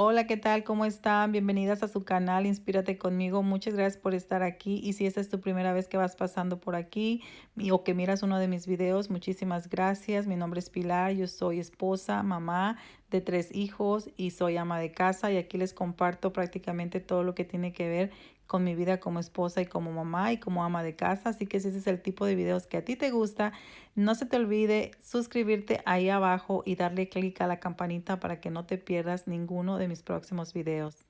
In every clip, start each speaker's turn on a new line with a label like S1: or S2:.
S1: Hola, ¿qué tal? ¿Cómo están? Bienvenidas a su canal Inspírate conmigo. Muchas gracias por estar aquí. Y si esta es tu primera vez que vas pasando por aquí o que miras uno de mis videos, muchísimas gracias. Mi nombre es Pilar, yo soy esposa, mamá de tres hijos y soy ama de casa y aquí les comparto prácticamente todo lo que tiene que ver con mi vida como esposa y como mamá y como ama de casa. Así que si ese es el tipo de videos que a ti te gusta, no se te olvide suscribirte ahí abajo y darle clic a la campanita para que no te pierdas ninguno de mis próximos videos.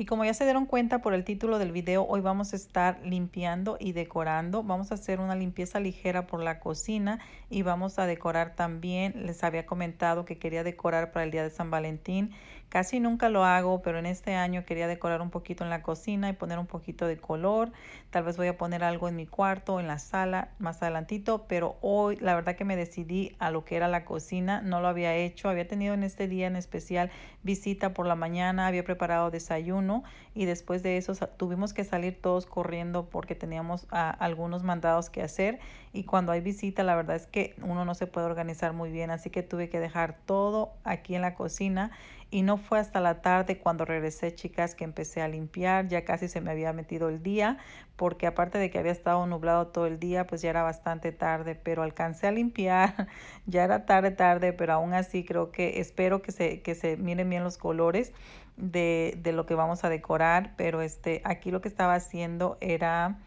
S1: Y como ya se dieron cuenta por el título del video, hoy vamos a estar limpiando y decorando. Vamos a hacer una limpieza ligera por la cocina y vamos a decorar también. Les había comentado que quería decorar para el día de San Valentín Casi nunca lo hago, pero en este año quería decorar un poquito en la cocina y poner un poquito de color. Tal vez voy a poner algo en mi cuarto, en la sala, más adelantito, pero hoy la verdad que me decidí a lo que era la cocina. No lo había hecho, había tenido en este día en especial visita por la mañana, había preparado desayuno y después de eso tuvimos que salir todos corriendo porque teníamos ah, algunos mandados que hacer y cuando hay visita la verdad es que uno no se puede organizar muy bien, así que tuve que dejar todo aquí en la cocina y no fue hasta la tarde cuando regresé, chicas, que empecé a limpiar. Ya casi se me había metido el día porque aparte de que había estado nublado todo el día, pues ya era bastante tarde, pero alcancé a limpiar. ya era tarde, tarde, pero aún así creo que espero que se, que se miren bien los colores de, de lo que vamos a decorar. Pero este, aquí lo que estaba haciendo era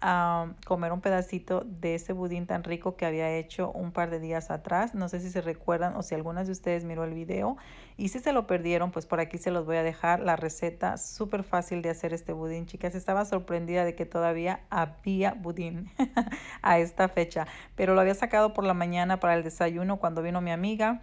S1: a comer un pedacito de ese budín tan rico que había hecho un par de días atrás. No sé si se recuerdan o si algunas de ustedes miró el video. Y si se lo perdieron, pues por aquí se los voy a dejar la receta. Súper fácil de hacer este budín. Chicas, estaba sorprendida de que todavía había budín a esta fecha. Pero lo había sacado por la mañana para el desayuno cuando vino mi amiga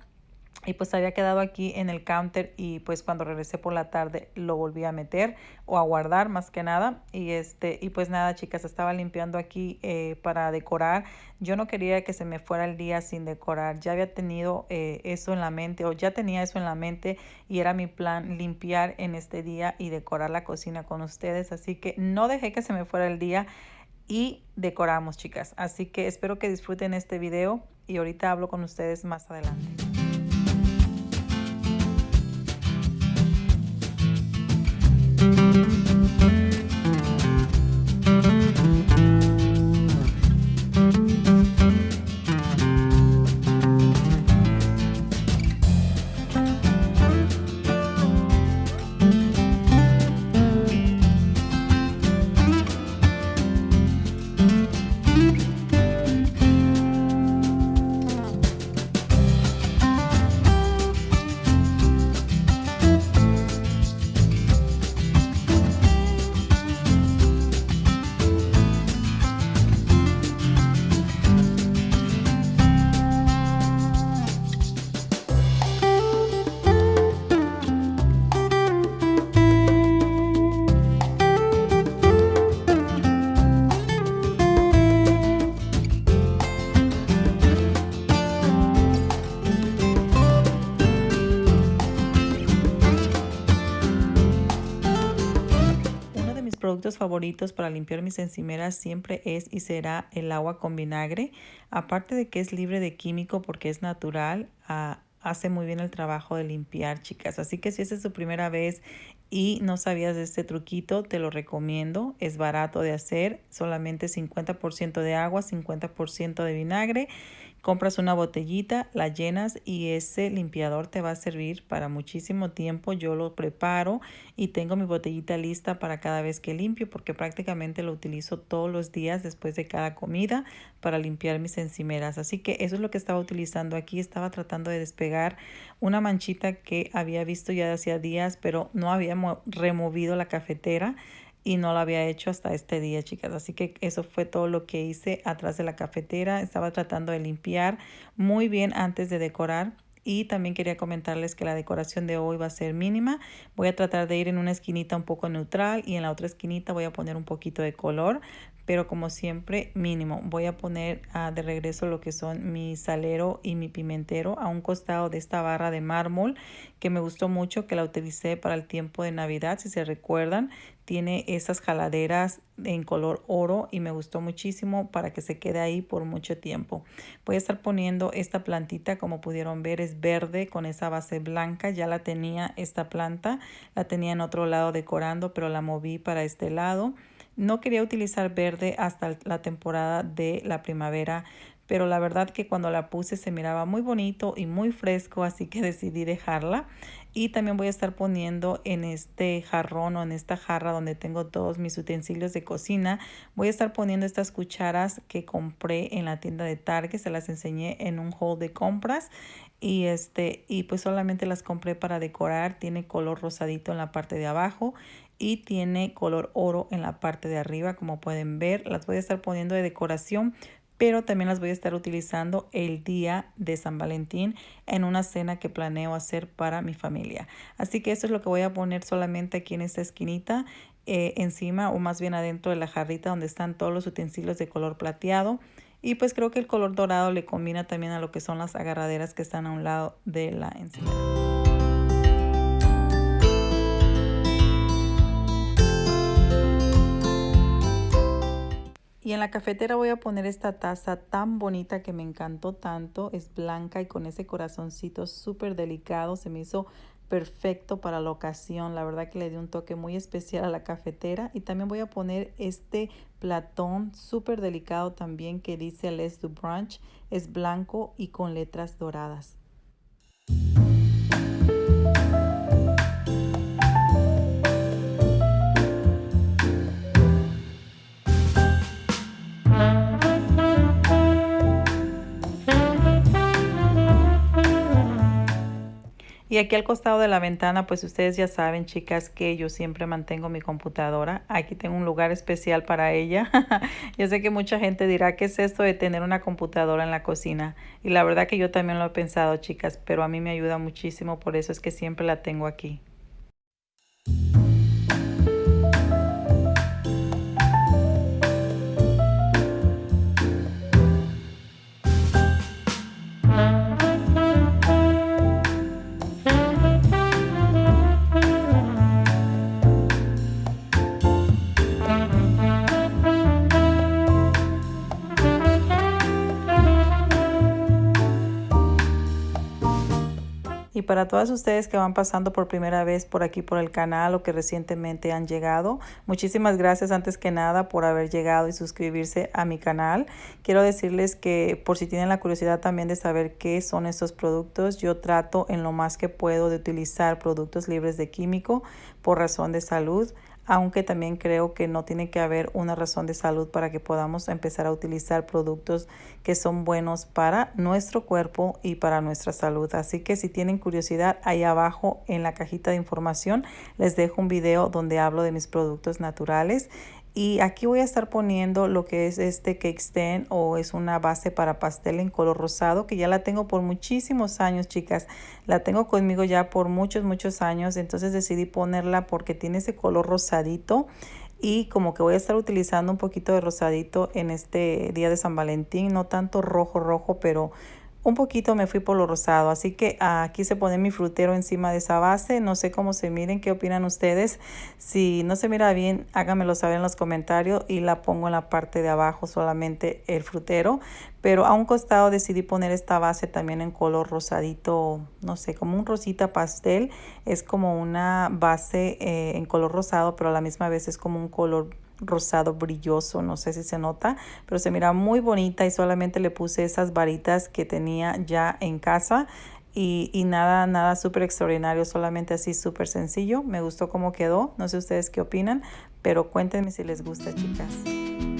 S1: y pues había quedado aquí en el counter y pues cuando regresé por la tarde lo volví a meter o a guardar más que nada. Y este y pues nada chicas estaba limpiando aquí eh, para decorar. Yo no quería que se me fuera el día sin decorar. Ya había tenido eh, eso en la mente o ya tenía eso en la mente y era mi plan limpiar en este día y decorar la cocina con ustedes. Así que no dejé que se me fuera el día y decoramos chicas. Así que espero que disfruten este video y ahorita hablo con ustedes más adelante productos favoritos para limpiar mis encimeras siempre es y será el agua con vinagre. Aparte de que es libre de químico porque es natural, ah, hace muy bien el trabajo de limpiar, chicas. Así que si esta es tu primera vez y no sabías de este truquito, te lo recomiendo. Es barato de hacer, solamente 50% de agua, 50% de vinagre Compras una botellita, la llenas y ese limpiador te va a servir para muchísimo tiempo. Yo lo preparo y tengo mi botellita lista para cada vez que limpio porque prácticamente lo utilizo todos los días después de cada comida para limpiar mis encimeras. Así que eso es lo que estaba utilizando aquí. Estaba tratando de despegar una manchita que había visto ya de hacía días pero no había removido la cafetera y no lo había hecho hasta este día, chicas. Así que eso fue todo lo que hice atrás de la cafetera. Estaba tratando de limpiar muy bien antes de decorar. Y también quería comentarles que la decoración de hoy va a ser mínima. Voy a tratar de ir en una esquinita un poco neutral y en la otra esquinita voy a poner un poquito de color pero como siempre mínimo. Voy a poner ah, de regreso lo que son mi salero y mi pimentero a un costado de esta barra de mármol que me gustó mucho, que la utilicé para el tiempo de Navidad, si se recuerdan. tiene esas jaladeras en color oro y me gustó muchísimo para que se quede ahí por mucho tiempo. Voy a estar poniendo esta plantita, como pudieron ver, es verde con esa base blanca. Ya la tenía esta planta, la tenía en otro lado decorando, pero la moví para este lado. No quería utilizar verde hasta la temporada de la primavera, pero la verdad que cuando la puse se miraba muy bonito y muy fresco, así que decidí dejarla. Y también voy a estar poniendo en este jarrón o en esta jarra donde tengo todos mis utensilios de cocina, voy a estar poniendo estas cucharas que compré en la tienda de Target, se las enseñé en un haul de compras y este y pues solamente las compré para decorar, tiene color rosadito en la parte de abajo y tiene color oro en la parte de arriba como pueden ver las voy a estar poniendo de decoración pero también las voy a estar utilizando el día de San Valentín en una cena que planeo hacer para mi familia. Así que eso es lo que voy a poner solamente aquí en esta esquinita, eh, encima o más bien adentro de la jarrita donde están todos los utensilios de color plateado. Y pues creo que el color dorado le combina también a lo que son las agarraderas que están a un lado de la encimera. Y en la cafetera voy a poner esta taza tan bonita que me encantó tanto. Es blanca y con ese corazoncito súper delicado. Se me hizo perfecto para la ocasión. La verdad que le dio un toque muy especial a la cafetera. Y también voy a poner este platón súper delicado también que dice Les du Brunch. Es blanco y con letras doradas. Y aquí al costado de la ventana, pues ustedes ya saben, chicas, que yo siempre mantengo mi computadora. Aquí tengo un lugar especial para ella. yo sé que mucha gente dirá, ¿qué es esto de tener una computadora en la cocina? Y la verdad que yo también lo he pensado, chicas, pero a mí me ayuda muchísimo, por eso es que siempre la tengo aquí. Y para todas ustedes que van pasando por primera vez por aquí por el canal o que recientemente han llegado, muchísimas gracias antes que nada por haber llegado y suscribirse a mi canal. Quiero decirles que por si tienen la curiosidad también de saber qué son estos productos, yo trato en lo más que puedo de utilizar productos libres de químico por razón de salud aunque también creo que no tiene que haber una razón de salud para que podamos empezar a utilizar productos que son buenos para nuestro cuerpo y para nuestra salud. Así que si tienen curiosidad, ahí abajo en la cajita de información les dejo un video donde hablo de mis productos naturales y aquí voy a estar poniendo lo que es este cake stand o es una base para pastel en color rosado que ya la tengo por muchísimos años, chicas. La tengo conmigo ya por muchos, muchos años. Entonces decidí ponerla porque tiene ese color rosadito y como que voy a estar utilizando un poquito de rosadito en este día de San Valentín. No tanto rojo, rojo, pero un poquito me fui por lo rosado, así que aquí se pone mi frutero encima de esa base. No sé cómo se miren, qué opinan ustedes. Si no se mira bien, háganmelo saber en los comentarios y la pongo en la parte de abajo solamente el frutero. Pero a un costado decidí poner esta base también en color rosadito, no sé, como un rosita pastel. Es como una base eh, en color rosado, pero a la misma vez es como un color rosado brilloso, no sé si se nota, pero se mira muy bonita y solamente le puse esas varitas que tenía ya en casa y, y nada, nada súper extraordinario, solamente así súper sencillo. Me gustó cómo quedó, no sé ustedes qué opinan, pero cuéntenme si les gusta, chicas.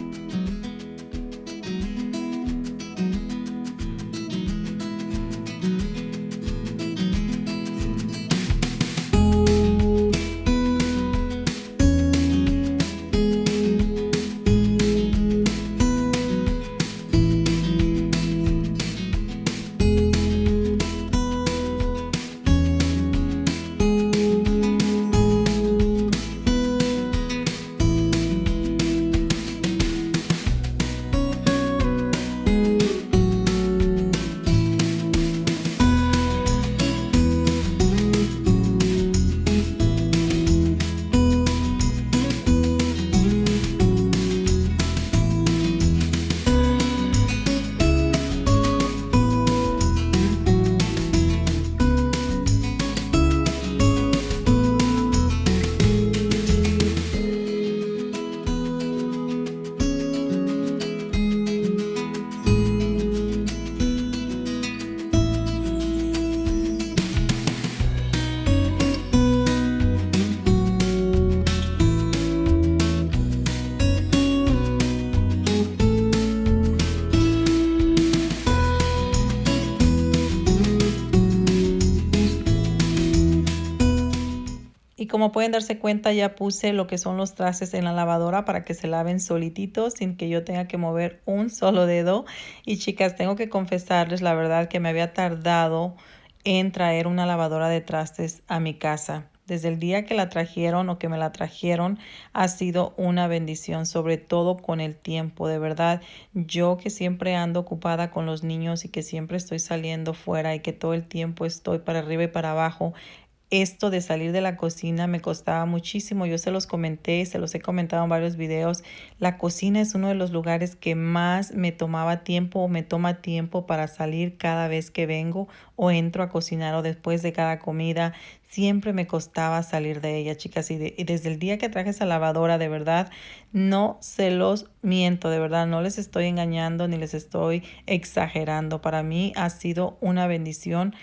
S1: Como pueden darse cuenta ya puse lo que son los trastes en la lavadora para que se laven solititos sin que yo tenga que mover un solo dedo. Y chicas, tengo que confesarles la verdad que me había tardado en traer una lavadora de trastes a mi casa. Desde el día que la trajeron o que me la trajeron ha sido una bendición, sobre todo con el tiempo. De verdad, yo que siempre ando ocupada con los niños y que siempre estoy saliendo fuera y que todo el tiempo estoy para arriba y para abajo, esto de salir de la cocina me costaba muchísimo. Yo se los comenté, se los he comentado en varios videos. La cocina es uno de los lugares que más me tomaba tiempo o me toma tiempo para salir cada vez que vengo o entro a cocinar o después de cada comida. Siempre me costaba salir de ella, chicas. Y, y desde el día que traje esa lavadora, de verdad, no se los miento, de verdad, no les estoy engañando ni les estoy exagerando. Para mí ha sido una bendición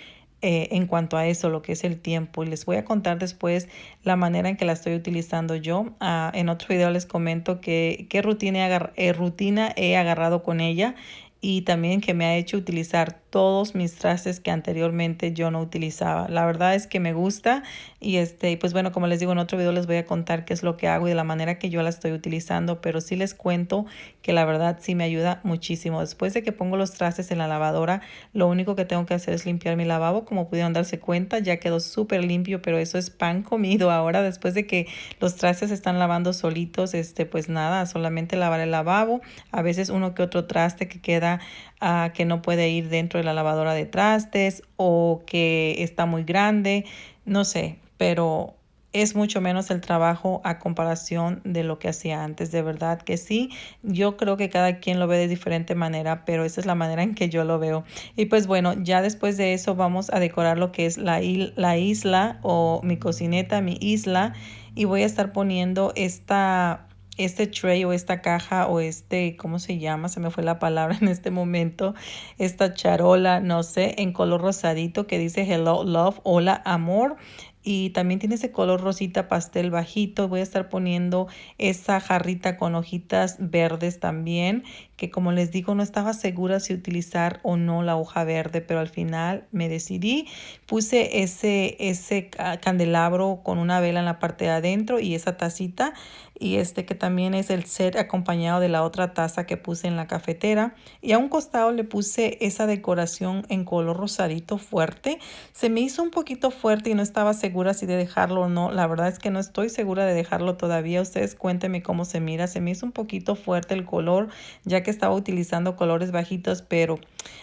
S1: eh, en cuanto a eso, lo que es el tiempo. Y les voy a contar después la manera en que la estoy utilizando yo. Ah, en otro video les comento que, qué rutina, eh, rutina he agarrado con ella y también que me ha hecho utilizar todos mis trastes que anteriormente yo no utilizaba. La verdad es que me gusta y este, pues bueno, como les digo en otro video les voy a contar qué es lo que hago y de la manera que yo la estoy utilizando, pero sí les cuento que la verdad sí me ayuda muchísimo. Después de que pongo los trastes en la lavadora, lo único que tengo que hacer es limpiar mi lavabo, como pudieron darse cuenta, ya quedó súper limpio, pero eso es pan comido ahora después de que los trastes están lavando solitos, este, pues nada, solamente lavar el lavabo, a veces uno que otro traste que queda uh, que no puede ir dentro de la lavadora de trastes o que está muy grande, no sé, pero es mucho menos el trabajo a comparación de lo que hacía antes. De verdad que sí, yo creo que cada quien lo ve de diferente manera, pero esa es la manera en que yo lo veo. Y pues bueno, ya después de eso vamos a decorar lo que es la, la isla o mi cocineta, mi isla. Y voy a estar poniendo esta este tray o esta caja o este, ¿cómo se llama? Se me fue la palabra en este momento. Esta charola, no sé, en color rosadito que dice Hello Love, hola amor y también tiene ese color rosita pastel bajito. Voy a estar poniendo esa jarrita con hojitas verdes también, que como les digo no estaba segura si utilizar o no la hoja verde, pero al final me decidí. Puse ese, ese candelabro con una vela en la parte de adentro y esa tacita y este que también es el set acompañado de la otra taza que puse en la cafetera. Y a un costado le puse esa decoración en color rosadito fuerte. Se me hizo un poquito fuerte y no estaba segura si de dejarlo o no. La verdad es que no estoy segura de dejarlo todavía. Ustedes cuéntenme cómo se mira. Se me hizo un poquito fuerte el color ya que estaba utilizando colores bajitos pero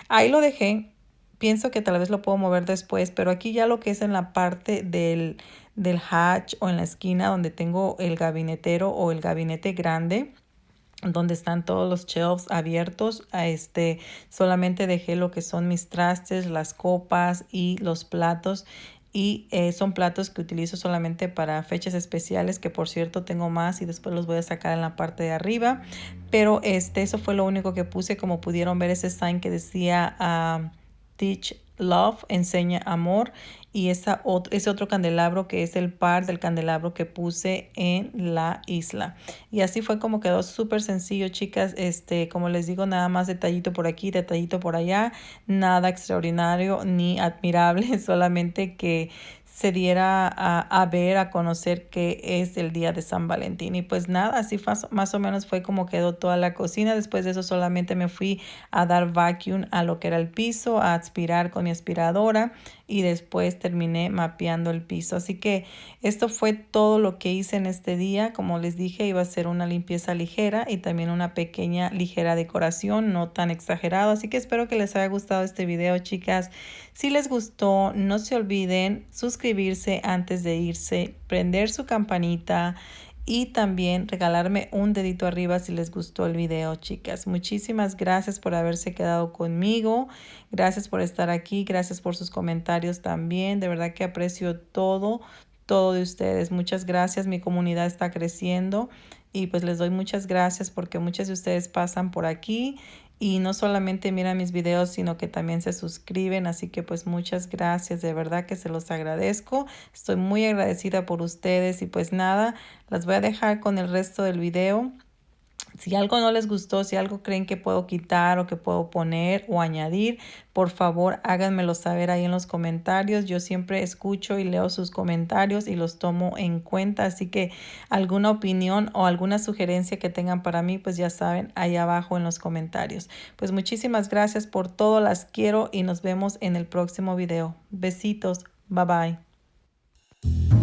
S1: ahí lo dejé. Pienso que tal vez lo puedo mover después pero aquí ya lo que es en la parte del del hatch o en la esquina donde tengo el gabinetero o el gabinete grande donde están todos los shelves abiertos. A este solamente dejé lo que son mis trastes, las copas y los platos. Y eh, son platos que utilizo solamente para fechas especiales, que por cierto tengo más y después los voy a sacar en la parte de arriba. Pero este, eso fue lo único que puse. Como pudieron ver ese sign que decía uh, Teach Love, enseña amor y esa otro, ese otro candelabro que es el par del candelabro que puse en la isla. Y así fue como quedó súper sencillo, chicas. Este, como les digo, nada más detallito por aquí, detallito por allá. Nada extraordinario ni admirable, solamente que se diera a, ver, a conocer que es el día de San Valentín. Y pues nada, así más o menos fue como quedó toda la cocina. Después de eso solamente me fui a dar vacuum a lo que era el piso, a aspirar con mi aspiradora y después terminé mapeando el piso. Así que esto fue todo lo que hice en este día. Como les dije, iba a ser una limpieza ligera y también una pequeña ligera decoración, no tan exagerado. Así que espero que les haya gustado este video, chicas. Si les gustó, no se olviden suscribirse antes de irse, prender su campanita y también regalarme un dedito arriba si les gustó el video, chicas. Muchísimas gracias por haberse quedado conmigo. Gracias por estar aquí. Gracias por sus comentarios también. De verdad que aprecio todo, todo de ustedes. Muchas gracias. Mi comunidad está creciendo y pues les doy muchas gracias porque muchas de ustedes pasan por aquí y no solamente miran mis videos, sino que también se suscriben. Así que pues muchas gracias, de verdad que se los agradezco. Estoy muy agradecida por ustedes y pues nada, las voy a dejar con el resto del video. Si algo no les gustó, si algo creen que puedo quitar o que puedo poner o añadir, por favor háganmelo saber ahí en los comentarios. Yo siempre escucho y leo sus comentarios y los tomo en cuenta. Así que alguna opinión o alguna sugerencia que tengan para mí, pues ya saben, ahí abajo en los comentarios. Pues muchísimas gracias por todo, las quiero y nos vemos en el próximo video. Besitos, bye bye.